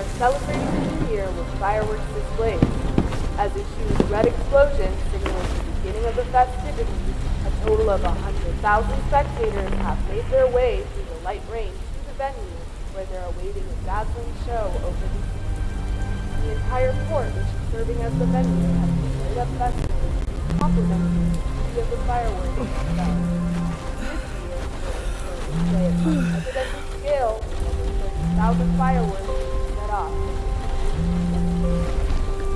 are celebrating the new year with fireworks displays. As a huge red explosion simulates the beginning of the festivities, a total of 100,000 spectators have made their way through the light rain to the venue where they're awaiting a dazzling show over the sea. The entire port, which is serving as the venue, has been lit up festively, complementing the beauty of the fireworks. This year, a display unprecedented scale, over 30,000 fireworks off.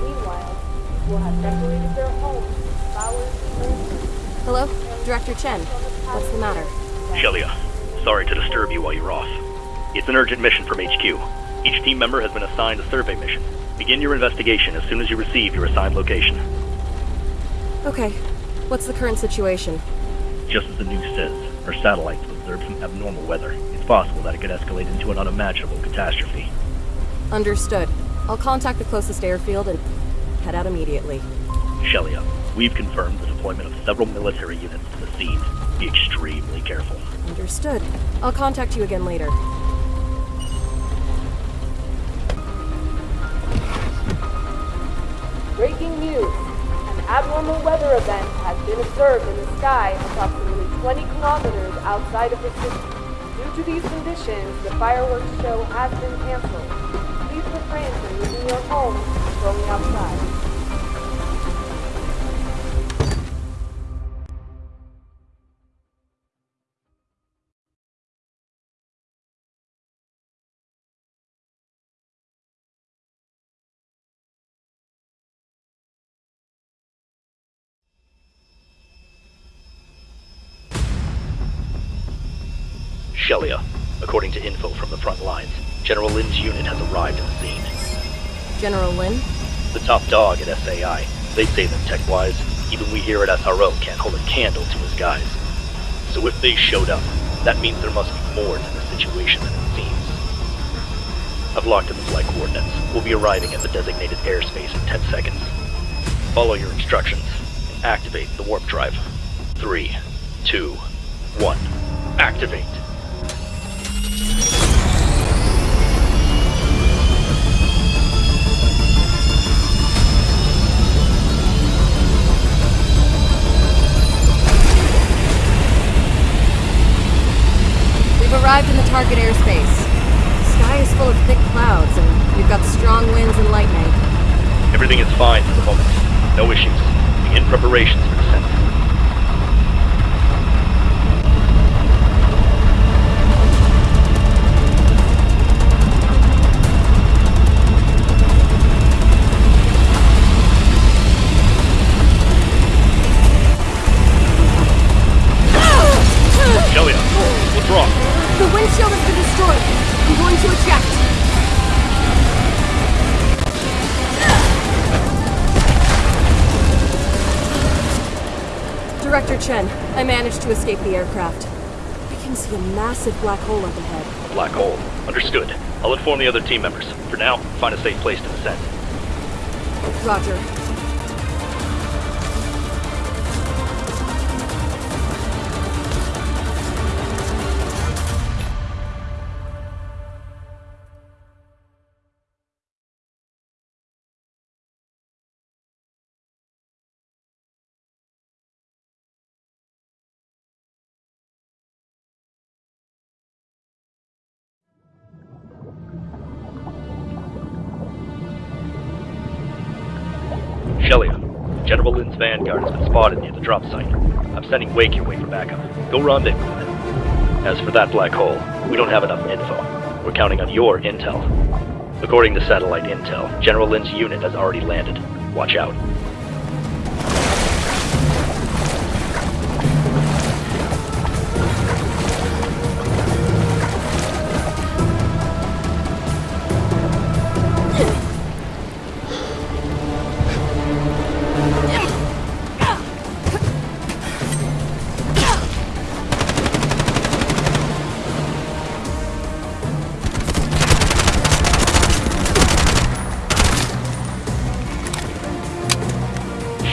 Meanwhile, people have decorated their homes with flowers and lanterns. Hello? Director Chen. What's the matter? Shelia, uh, sorry to disturb you while you're off. It's an urgent mission from HQ. Each team member has been assigned a survey mission. Begin your investigation as soon as you receive your assigned location. Okay. What's the current situation? Just as the news says, our satellites have observed some abnormal weather. It's possible that it could escalate into an unimaginable catastrophe. Understood. I'll contact the closest airfield and head out immediately. Shelia, uh, we've confirmed the deployment of several military units to the scene. Be extremely careful. Understood. I'll contact you again later. Breaking news. An abnormal weather event has been observed in the sky approximately 20 kilometers outside of the city. Due to these conditions, the fireworks show has been canceled. Home and going outside. Shelia, according to info from the front lines, General Lin's unit has arrived at the scene. General Lin? The top dog at SAI. They say that tech-wise, even we here at SRO can't hold a candle to his guys. So if they showed up, that means there must be more to the situation than it seems. I've locked in the flight coordinates. We'll be arriving at the designated airspace in 10 seconds. Follow your instructions and activate the warp drive. Three, two, one. Activate. Target airspace. The sky is full of thick clouds, and we've got strong winds and lightning. Everything is fine for the moment. No issues. Begin preparations for descent. Shelia, what's wrong? Windshield has been destroyed. I'm going to eject. Director Chen, I managed to escape the aircraft. I can see a massive black hole up ahead. A black hole. Understood. I'll inform the other team members. For now, find a safe place to descend. Roger. General Lin's Vanguard has been spotted near the drop site. I'm sending Wake your way for backup. Go rendezvous with it. As for that black hole, we don't have enough info. We're counting on your intel. According to satellite intel, General Lin's unit has already landed. Watch out.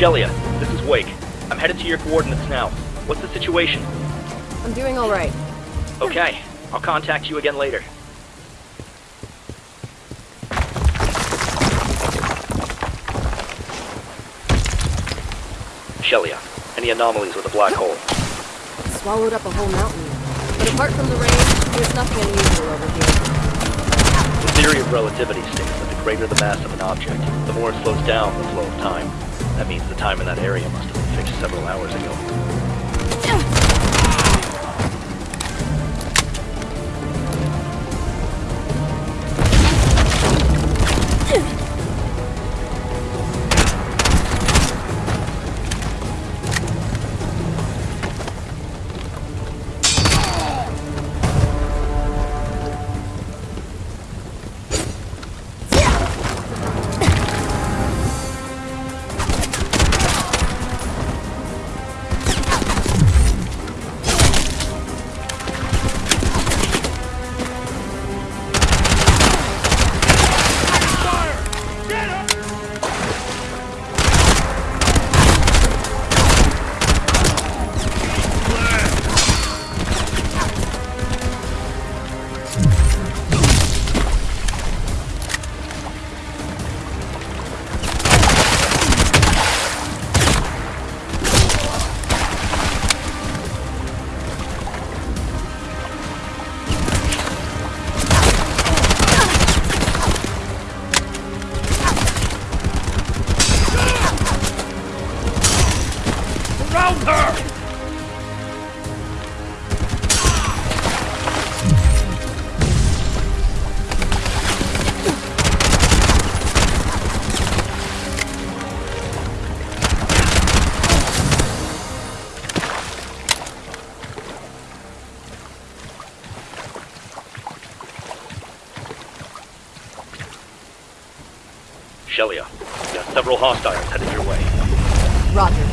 Shelia, this is Wake. I'm headed to your coordinates now. What's the situation? I'm doing all right. Okay. I'll contact you again later. Shelia, any anomalies with the black hole? Swallowed up a whole mountain. But apart from the rain, there's nothing unusual over here. The theory of relativity states that the greater the mass of an object, the more it slows down the flow of time. That means the time in that area must have been fixed several hours ago. Shelia, you got several hostiles headed your way. Roger.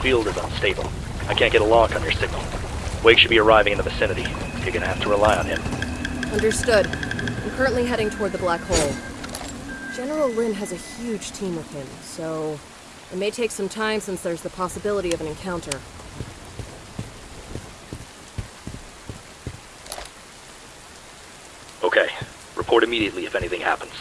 Field is unstable. I can't get a lock on your signal. Wake should be arriving in the vicinity. You're gonna have to rely on him. Understood. I'm currently heading toward the black hole. General Lin has a huge team with him, so it may take some time since there's the possibility of an encounter. Okay. Report immediately if anything happens.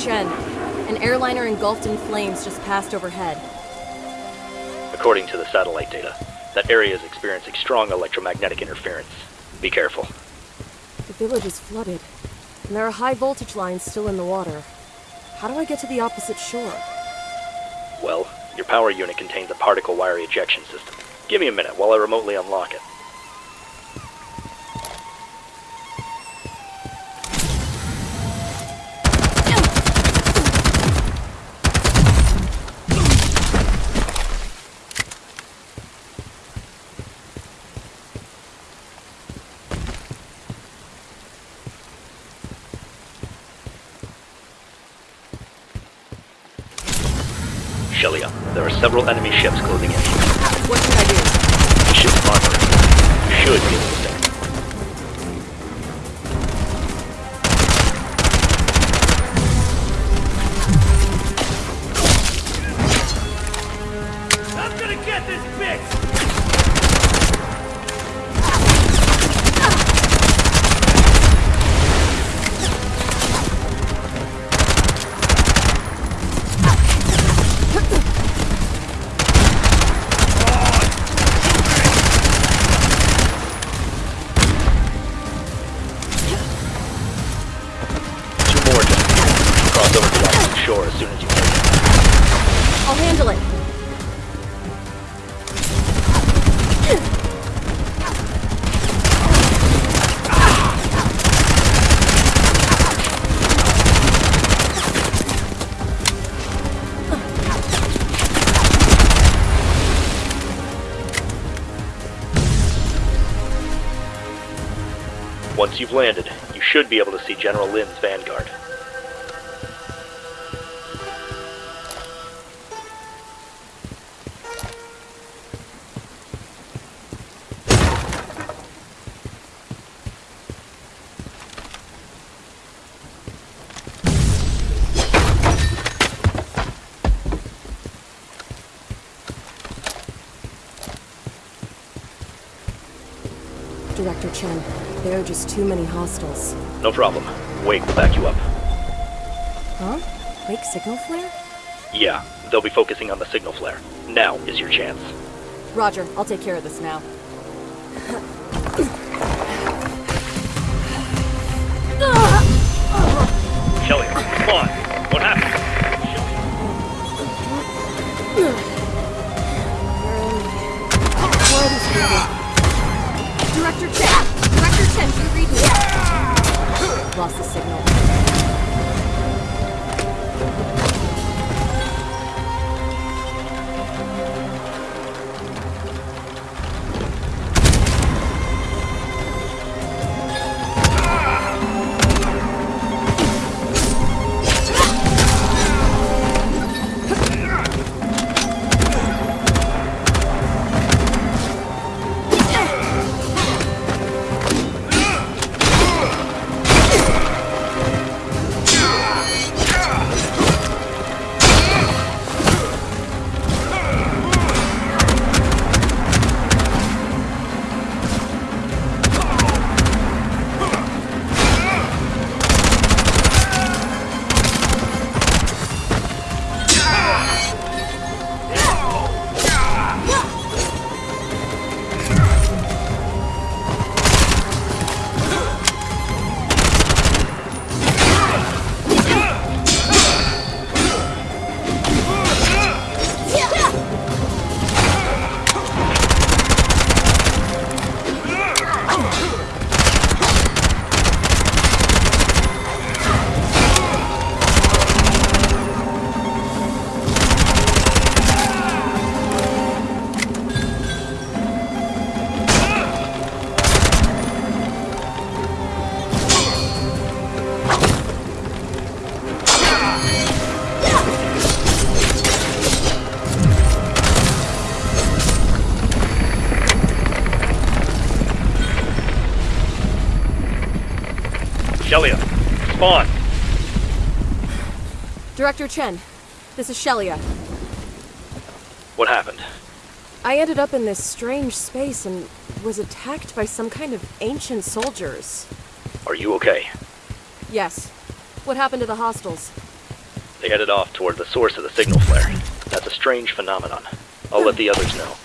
Chen, an airliner engulfed in flames just passed overhead. According to the satellite data, that area is experiencing strong electromagnetic interference. Be careful. The village is flooded, and there are high voltage lines still in the water. How do I get to the opposite shore? Well, your power unit contains a particle wire ejection system. Give me a minute while I remotely unlock it. Several enemy ships closing in. What should I do? Ship armor. You should be able to cross over to the shore as soon as you can. I'll handle it. Once you've landed, you should be able to see General Lin's vanguard. Just too many hostiles. No problem. Wake will back you up. Huh? Wake signal flare? Yeah, they'll be focusing on the signal flare. Now is your chance. Roger, I'll take care of this now. Shelly, come on. Me? Lost Shelia, spawn. Director Chen, this is Shelia. What happened? I ended up in this strange space and was attacked by some kind of ancient soldiers. Are you okay? Yes. What happened to the hostiles? They headed off toward the source of the signal flare. That's a strange phenomenon. I'll let the others know.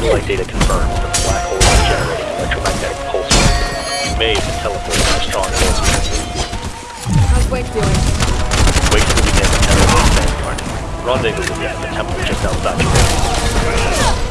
Satellite data confirms that the black hole is generating electromagnetic pulses. You may have been teleported by strong force. How's Wake doing? Wait till we begin the Tenor Vanguard. Rendezvous will be at the temple just outside your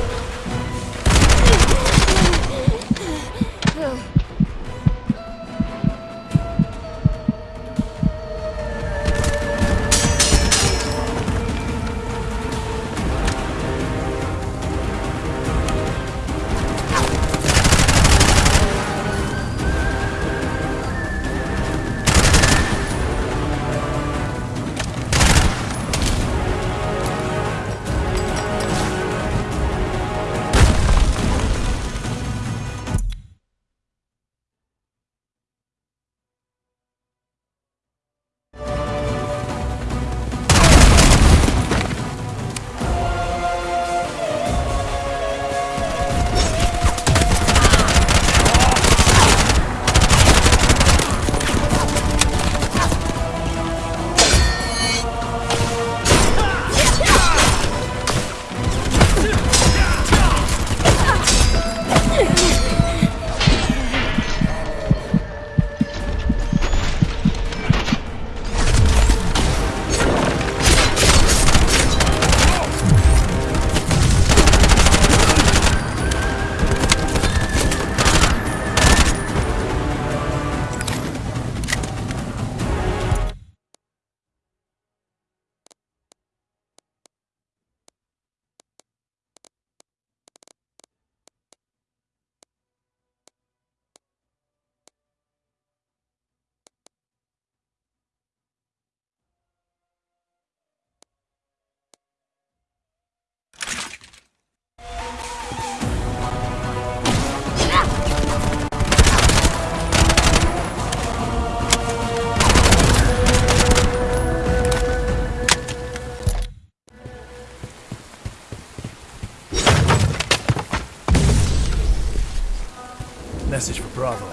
Bravo.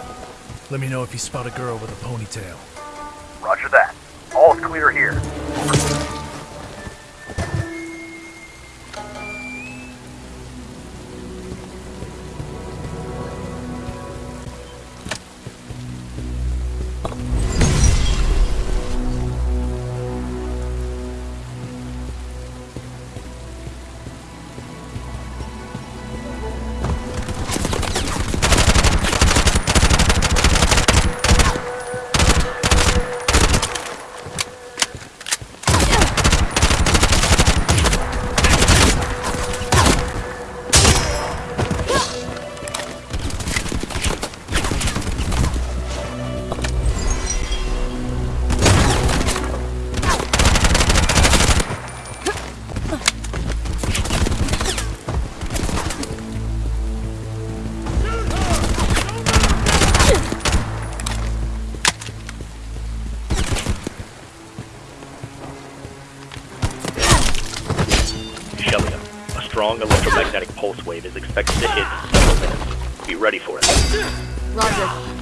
Let me know if you spot a girl with a ponytail. Electromagnetic pulse wave is expected to hit in several minutes. Be ready for it. Roger.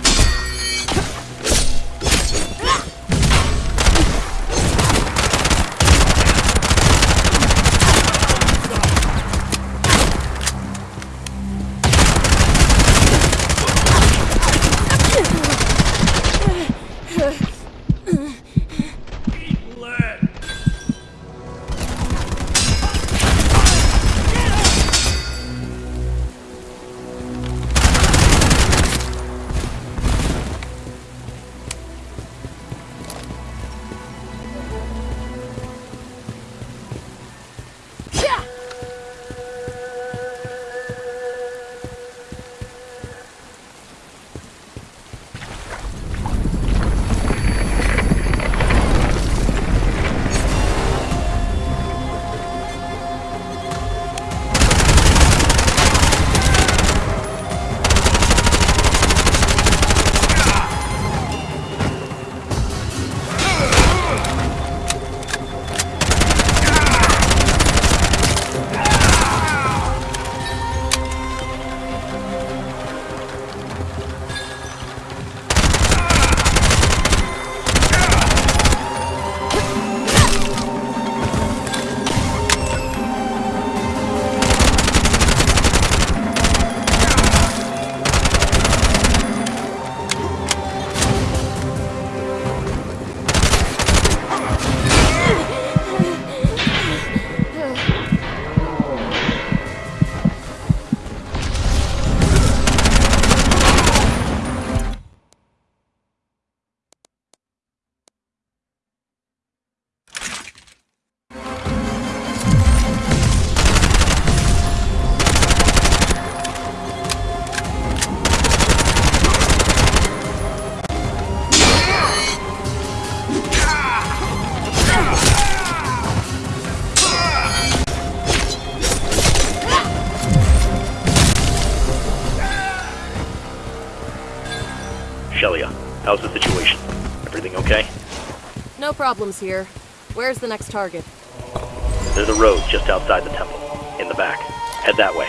Problems here. Where's the next target? There's a road just outside the temple, in the back. Head that way.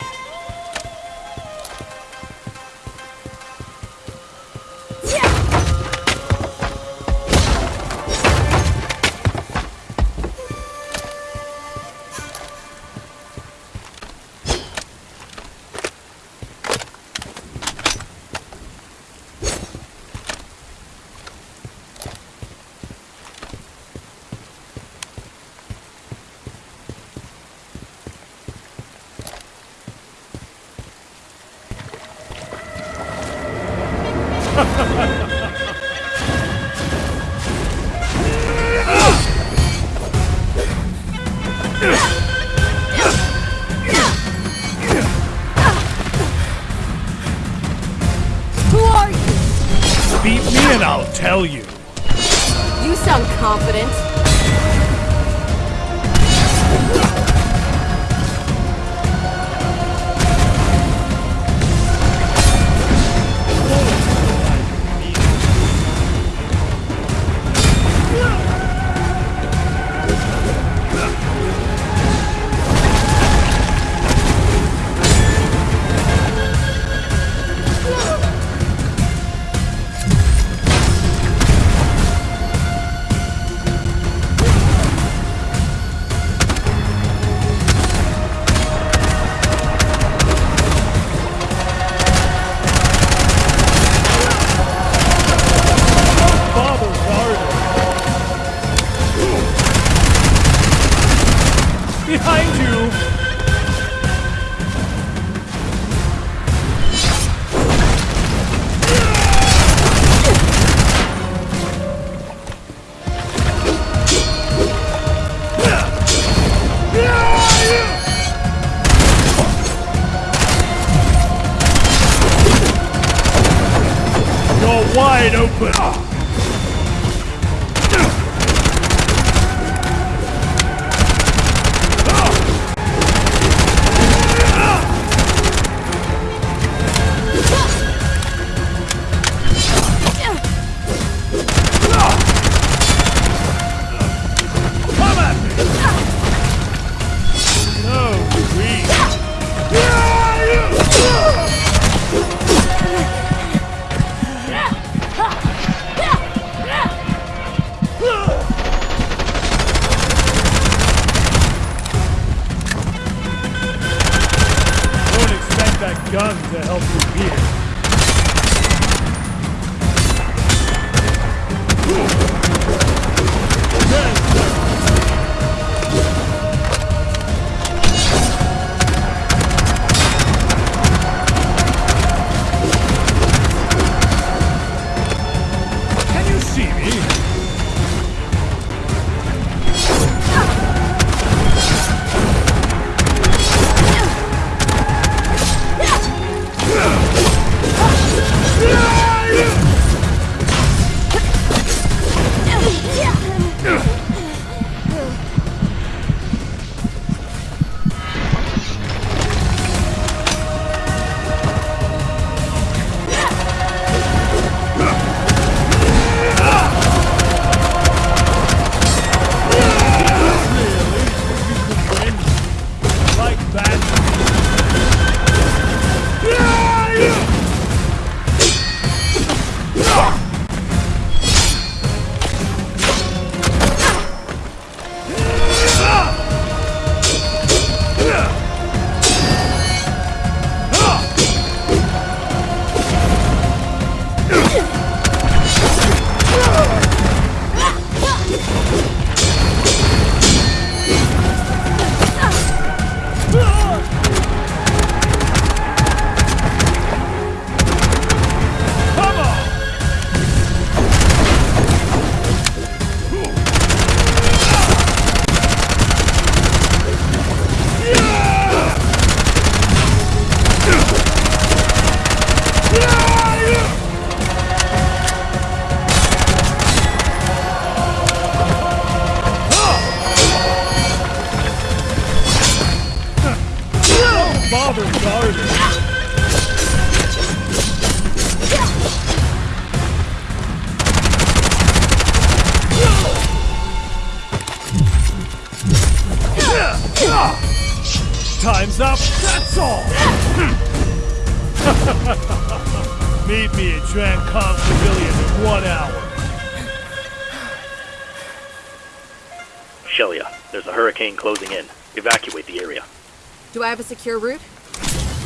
Do I have a secure route?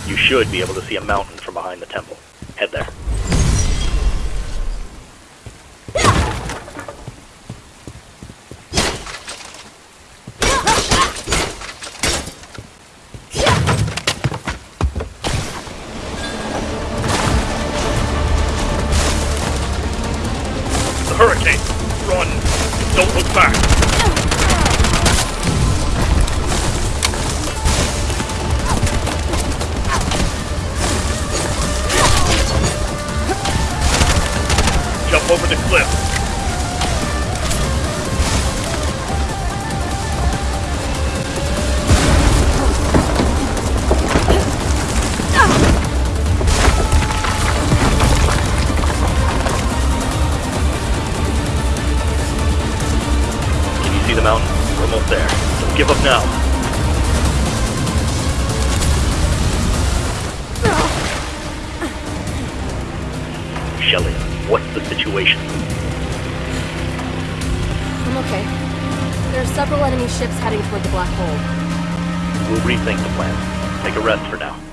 You should be able to see a mountain from behind the temple. Head there. The hurricane! Run! Don't look back! Over the cliff. Can you see the mountain? We're almost there. Don't give up now. What's the situation? I'm okay. There are several enemy ships heading toward the black hole. We'll rethink the plan. Take a rest for now.